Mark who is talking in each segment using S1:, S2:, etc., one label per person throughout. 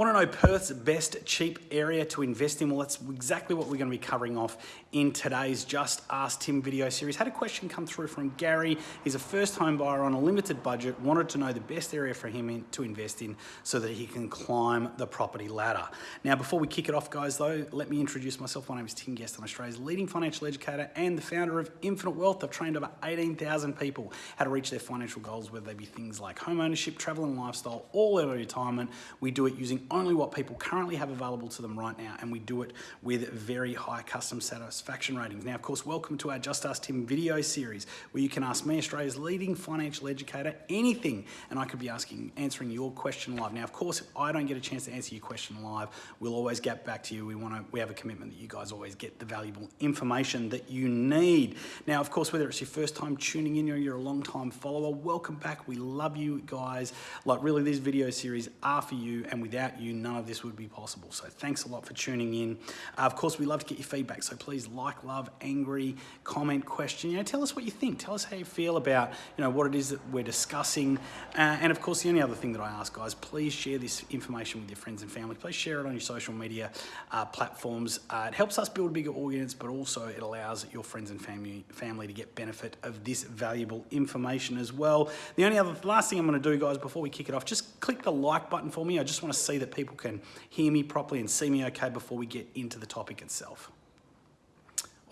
S1: Want to know Perth's best cheap area to invest in? Well, that's exactly what we're going to be covering off in today's Just Ask Tim video series. Had a question come through from Gary. He's a first home buyer on a limited budget, wanted to know the best area for him in, to invest in so that he can climb the property ladder. Now, before we kick it off, guys, though, let me introduce myself. My name is Tim Guest. I'm Australia's leading financial educator and the founder of Infinite Wealth. I've trained over 18,000 people how to reach their financial goals, whether they be things like home ownership, travel and lifestyle, all early retirement. We do it using only what people currently have available to them right now, and we do it with very high custom satisfaction ratings. Now, of course, welcome to our Just Ask Tim video series, where you can ask me, Australia's leading financial educator, anything, and I could be asking, answering your question live. Now, of course, if I don't get a chance to answer your question live, we'll always get back to you. We want to, we have a commitment that you guys always get the valuable information that you need. Now, of course, whether it's your first time tuning in or you're a long time follower, welcome back. We love you guys. Like, really, these video series are for you, and without you, none of this would be possible. So thanks a lot for tuning in. Uh, of course, we love to get your feedback. So please like, love, angry, comment, question. You know, tell us what you think. Tell us how you feel about you know what it is that we're discussing. Uh, and of course, the only other thing that I ask, guys, please share this information with your friends and family. Please share it on your social media uh, platforms. Uh, it helps us build a bigger audience, but also it allows your friends and family family to get benefit of this valuable information as well. The only other last thing I'm going to do, guys, before we kick it off, just click the like button for me. I just want to see that people can hear me properly and see me okay before we get into the topic itself.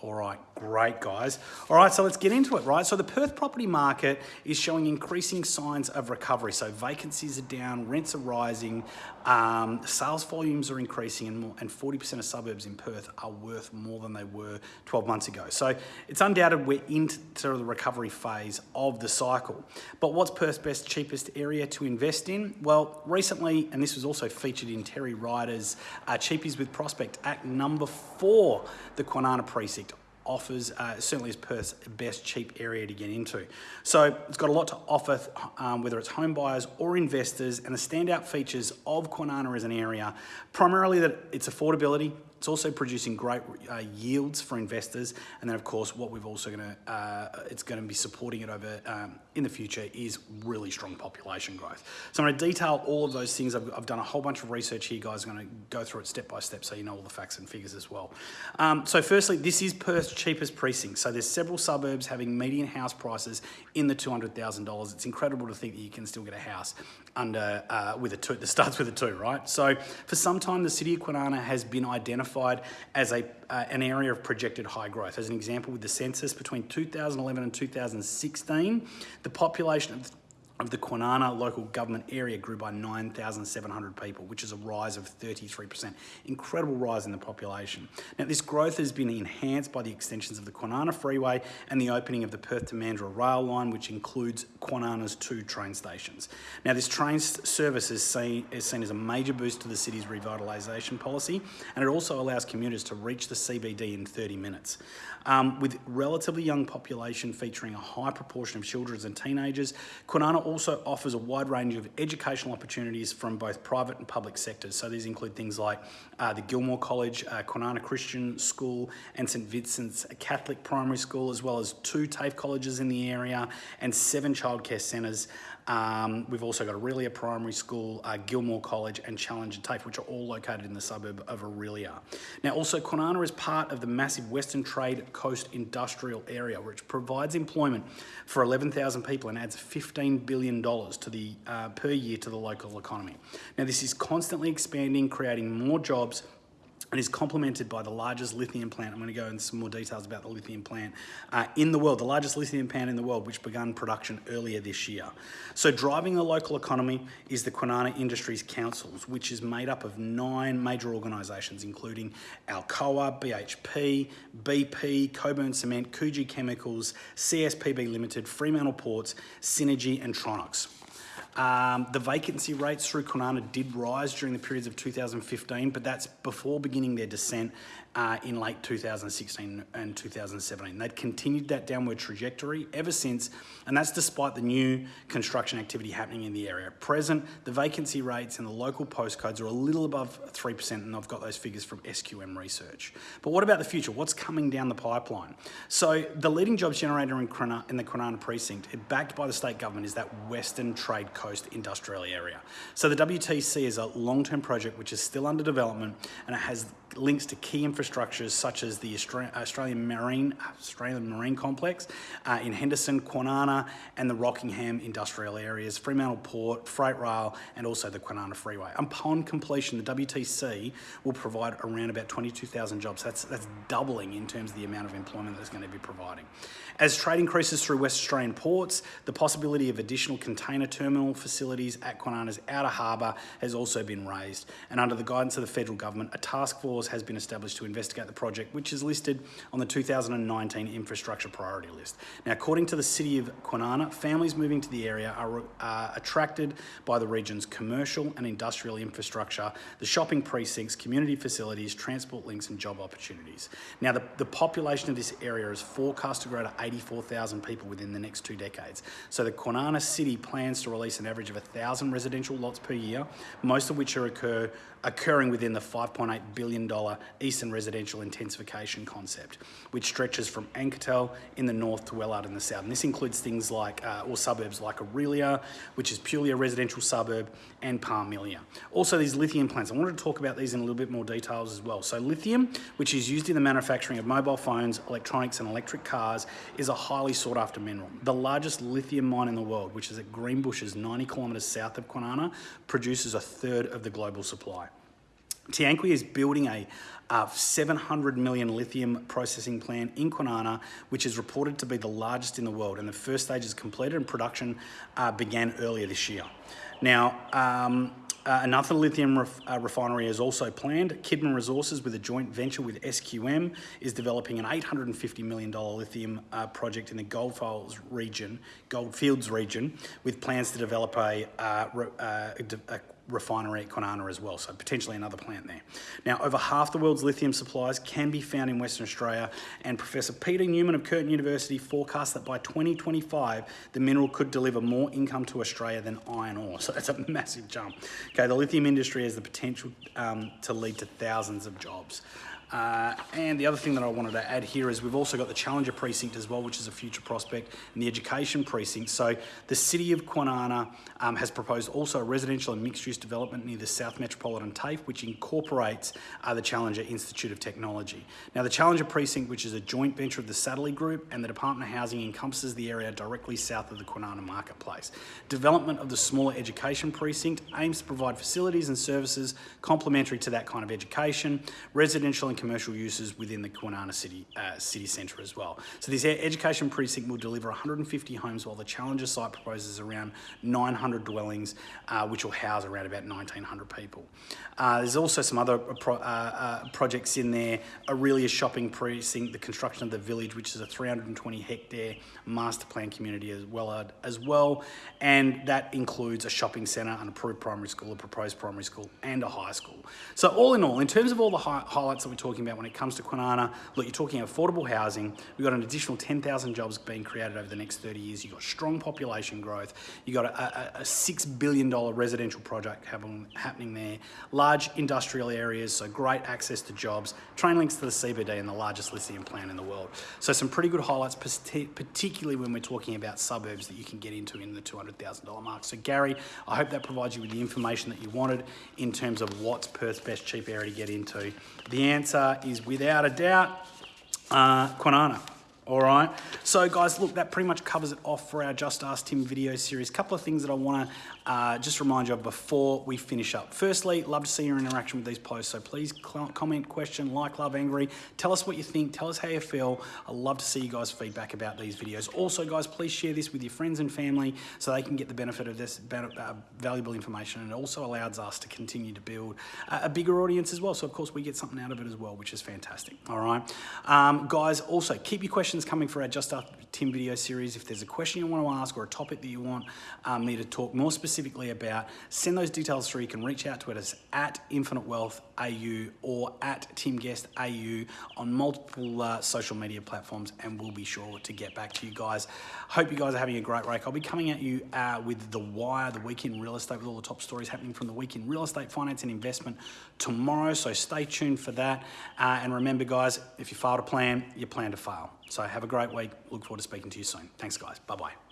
S1: All right, great guys. All right, so let's get into it, right? So the Perth property market is showing increasing signs of recovery. So vacancies are down, rents are rising, um, sales volumes are increasing, and, more, and 40% of suburbs in Perth are worth more than they were 12 months ago. So it's undoubted we're into sort of the recovery phase of the cycle. But what's Perth's best, cheapest area to invest in? Well, recently, and this was also featured in Terry Ryder's uh, Cheapies with Prospect at number four, the Kwinana Precinct offers uh, certainly is Perth's best cheap area to get into. So it's got a lot to offer, um, whether it's home buyers or investors, and the standout features of Kwinana as an area, primarily that it's affordability, it's also producing great uh, yields for investors. And then of course, what we've also gonna, uh, it's gonna be supporting it over um, in the future is really strong population growth. So I'm gonna detail all of those things. I've, I've, done a whole bunch of research here, guys. I'm gonna go through it step by step so you know all the facts and figures as well. Um, so firstly, this is Perth's cheapest precinct. So there's several suburbs having median house prices in the $200,000. It's incredible to think that you can still get a house under uh, with a two that starts with a two, right? So for some time, the city of Kwinana has been identified as a uh, an area of projected high growth. As an example, with the census between 2011 and 2016, the population of of the Kwinana local government area grew by 9,700 people, which is a rise of 33%. Incredible rise in the population. Now, this growth has been enhanced by the extensions of the Kwinana Freeway and the opening of the Perth to Mandurah rail line, which includes Kwinana's two train stations. Now, this train service is seen, is seen as a major boost to the city's revitalisation policy, and it also allows commuters to reach the CBD in 30 minutes. Um, with relatively young population featuring a high proportion of children and teenagers, Kwinana also offers a wide range of educational opportunities from both private and public sectors. So these include things like uh, the Gilmore College, uh, Christian School and St Vincent's Catholic Primary School, as well as two TAFE colleges in the area and seven childcare centres um, we've also got Orelia Primary School, uh, Gilmore College and Challenger TAFE, which are all located in the suburb of Orelia. Now also Kwinana is part of the massive Western Trade Coast Industrial Area, which provides employment for 11,000 people and adds $15 billion to the, uh, per year to the local economy. Now this is constantly expanding, creating more jobs and is complemented by the largest lithium plant. I'm going to go into some more details about the lithium plant uh, in the world, the largest lithium plant in the world, which began production earlier this year. So driving the local economy is the Kwinana Industries Councils, which is made up of nine major organisations, including Alcoa, BHP, BP, Cockburn Cement, Coogee Chemicals, CSPB Limited, Fremantle Ports, Synergy and Tronox. Um, the vacancy rates through Kwinana did rise during the periods of 2015, but that's before beginning their descent uh, in late 2016 and 2017. They'd continued that downward trajectory ever since, and that's despite the new construction activity happening in the area. At present, the vacancy rates in the local postcodes are a little above 3%, and I've got those figures from SQM research. But what about the future? What's coming down the pipeline? So the leading jobs generator in, in the Kwinana precinct, backed by the state government, is that Western Trade Coast industrial area. So the WTC is a long-term project which is still under development and it has links to key infrastructures such as the Australian Marine, Australian Marine Complex uh, in Henderson, Kwinana and the Rockingham industrial areas, Fremantle Port, Freight Rail and also the Kwinana Freeway. Upon completion, the WTC will provide around about 22,000 jobs. That's, that's doubling in terms of the amount of employment that it's going to be providing. As trade increases through West Australian ports, the possibility of additional container terminal facilities at Kwinana's outer harbour has also been raised. And under the guidance of the federal government, a task force has been established to investigate the project, which is listed on the 2019 infrastructure priority list. Now, according to the City of Kwinana, families moving to the area are attracted by the region's commercial and industrial infrastructure, the shopping precincts, community facilities, transport links and job opportunities. Now, the, the population of this area is forecast to grow to 84,000 people within the next two decades. So the Kwinana City plans to release an average of 1,000 residential lots per year, most of which are occur, occurring within the $5.8 billion Eastern Residential Intensification concept, which stretches from Anketell in the north to Wellard in the south. And this includes things like, uh, or suburbs like Orelia, which is purely a residential suburb, and Parmelia. Also these lithium plants, I wanted to talk about these in a little bit more details as well. So lithium, which is used in the manufacturing of mobile phones, electronics and electric cars, is a highly sought after mineral. The largest lithium mine in the world, which is at Greenbushes, 90 kilometres south of Kwinana, produces a third of the global supply. Tianqi is building a uh, 700 million lithium processing plant in Kwinana, which is reported to be the largest in the world. And the first stage is completed and production uh, began earlier this year. Now, um, uh, another lithium ref, uh, refinery is also planned. Kidman Resources, with a joint venture with SQM, is developing an $850 million lithium uh, project in the Goldfields region, Goldfields region, with plans to develop a, uh, uh, a refinery at Kwinana as well, so potentially another plant there. Now, over half the world's lithium supplies can be found in Western Australia, and Professor Peter Newman of Curtin University forecasts that by 2025, the mineral could deliver more income to Australia than iron ore, so that's a massive jump. Okay, the lithium industry has the potential um, to lead to thousands of jobs. Uh, and the other thing that I wanted to add here is we've also got the Challenger Precinct as well, which is a future prospect, and the Education Precinct. So the City of Kwinana um, has proposed also a residential and mixed-use development near the South Metropolitan TAFE, which incorporates uh, the Challenger Institute of Technology. Now the Challenger Precinct, which is a joint venture of the Satterley Group and the Department of Housing, encompasses the area directly south of the Kwinana Marketplace. Development of the smaller Education Precinct aims to provide facilities and services complementary to that kind of education, residential and commercial uses within the Kwinana City, uh, city centre as well. So this education precinct will deliver 150 homes while the Challenger site proposes around 900 dwellings uh, which will house around about 1900 people. Uh, there's also some other uh, pro uh, uh, projects in there, Orelia shopping precinct, the construction of the village which is a 320 hectare master plan community as well, as well and that includes a shopping centre, an approved primary school, a proposed primary school and a high school. So all in all, in terms of all the hi highlights that we're talking talking about when it comes to Kwinana. Look, you're talking affordable housing. We've got an additional 10,000 jobs being created over the next 30 years. You've got strong population growth. You've got a, a, a $6 billion residential project happen, happening there. Large industrial areas, so great access to jobs. Train links to the CBD and the largest lithium plant in the world. So some pretty good highlights, particularly when we're talking about suburbs that you can get into in the $200,000 mark. So Gary, I hope that provides you with the information that you wanted in terms of what's Perth's best cheap area to get into. The answer answer is without a doubt uh, Kwinana. All right. So guys, look, that pretty much covers it off for our Just Ask Tim video series. A couple of things that I want to uh, just remind you before we finish up. Firstly, love to see your interaction with these posts. So please comment, question, like, love, angry. Tell us what you think. Tell us how you feel. I love to see you guys' feedback about these videos. Also, guys, please share this with your friends and family so they can get the benefit of this uh, valuable information. And it also allows us to continue to build a bigger audience as well. So, of course, we get something out of it as well, which is fantastic. All right. Um, guys, also keep your questions coming for our Just Ask Tim video series. If there's a question you want to ask or a topic that you want um, me to talk more specifically about, send those details through. You can reach out to us at Infinite Wealth AU or at Tim Guest AU on multiple uh, social media platforms, and we'll be sure to get back to you guys. Hope you guys are having a great break. I'll be coming at you uh, with The Wire, the week in real estate, with all the top stories happening from the week in real estate, finance, and investment tomorrow. So stay tuned for that. Uh, and remember, guys, if you fail to plan, you plan to fail. So have a great week. Look forward to speaking to you soon. Thanks, guys. Bye bye.